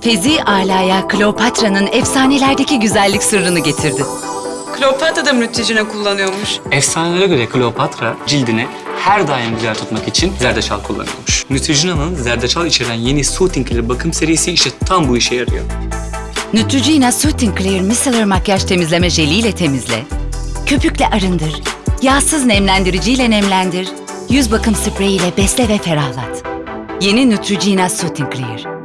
Fezi Ala'ya Kleopatra'nın efsanelerdeki güzellik sırrını getirdi. Kleopatra da Neutrogena kullanıyormuş. Efsanelere göre Kleopatra cildini her daim güzel tutmak için zerdeçal kullanıyormuş. Neutrogena'nın zerdeçal içeren yeni Soothing Clear bakım serisi işte tam bu işe yarıyor. Neutrogena Soothing Clear Micellar makyaj temizleme jeliyle temizle. Köpükle arındır. Yağsız nemlendirici ile nemlendir. Yüz bakım spreyiyle besle ve ferahlat. Yeni Neutrogena Soothing Clear.